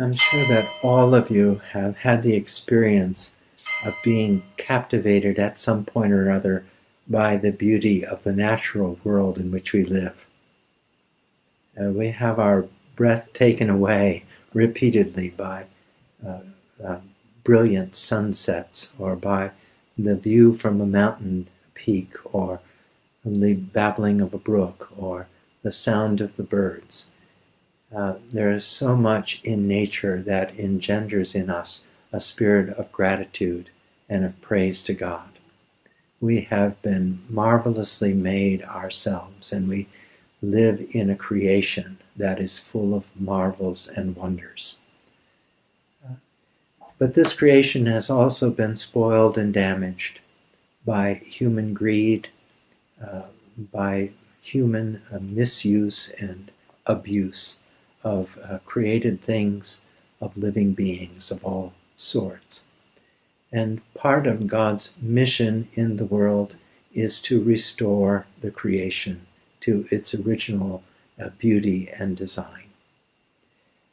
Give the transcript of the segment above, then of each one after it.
I'm sure that all of you have had the experience of being captivated at some point or other by the beauty of the natural world in which we live. Uh, we have our breath taken away repeatedly by uh, uh, brilliant sunsets or by the view from a mountain peak or the babbling of a brook or the sound of the birds. Uh, there is so much in nature that engenders in us a spirit of gratitude and of praise to God. We have been marvelously made ourselves, and we live in a creation that is full of marvels and wonders. Uh, but this creation has also been spoiled and damaged by human greed, uh, by human uh, misuse and abuse of uh, created things, of living beings of all sorts. And part of God's mission in the world is to restore the creation to its original uh, beauty and design.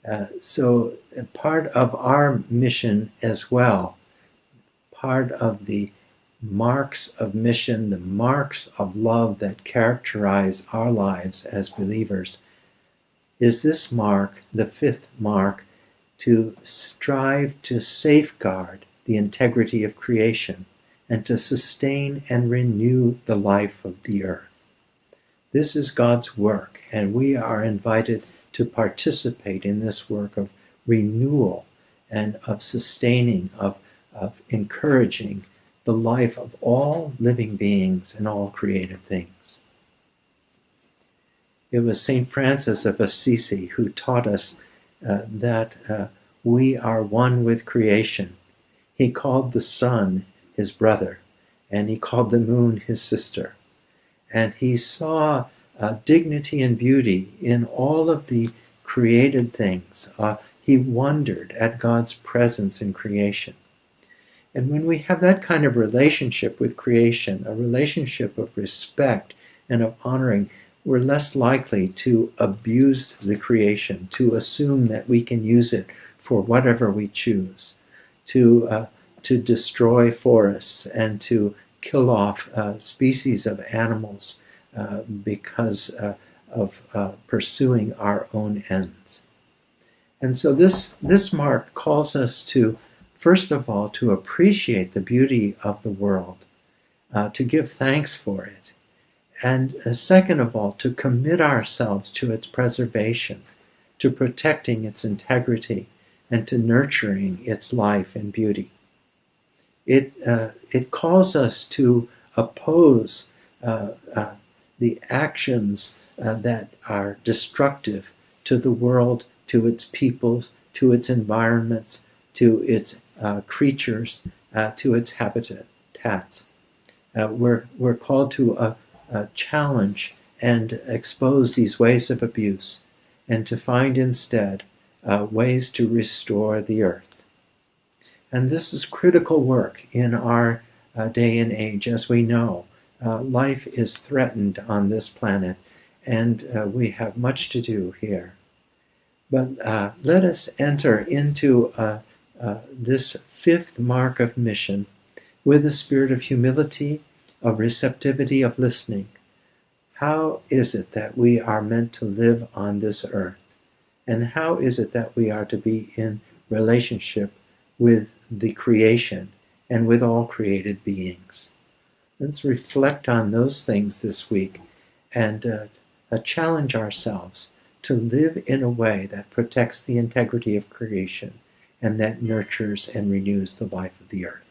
Uh, so, uh, part of our mission as well, part of the marks of mission, the marks of love that characterize our lives as believers, is this mark, the fifth mark, to strive to safeguard the integrity of creation and to sustain and renew the life of the earth. This is God's work, and we are invited to participate in this work of renewal and of sustaining, of, of encouraging the life of all living beings and all created things. It was St. Francis of Assisi who taught us uh, that uh, we are one with creation. He called the sun his brother, and he called the moon his sister. And he saw uh, dignity and beauty in all of the created things. Uh, he wondered at God's presence in creation. And when we have that kind of relationship with creation, a relationship of respect and of honoring, we're less likely to abuse the creation, to assume that we can use it for whatever we choose, to, uh, to destroy forests and to kill off uh, species of animals uh, because uh, of uh, pursuing our own ends. And so this, this mark calls us to, first of all, to appreciate the beauty of the world, uh, to give thanks for it, and uh, second of all, to commit ourselves to its preservation, to protecting its integrity, and to nurturing its life and beauty. It, uh, it calls us to oppose uh, uh the actions uh, that are destructive to the world, to its peoples, to its environments, to its uh, creatures, to its habitats. we're, we're called to uh, challenge and expose these ways of abuse and to find instead uh, ways to restore the earth. And this is critical work in our uh, day and age. As we know, uh, life is threatened on this planet, and uh, we have much to do here. But uh, let us enter into this fifth mark of mission with a spirit of humility of receptivity of listening. How is it that we are meant to live on this earth? And how is it that we are to be in relationship with the creation and with all created beings? Let's reflect on those things this week and uh, uh, challenge ourselves to live in a way that protects the integrity of creation and that nurtures and renews the life of the earth.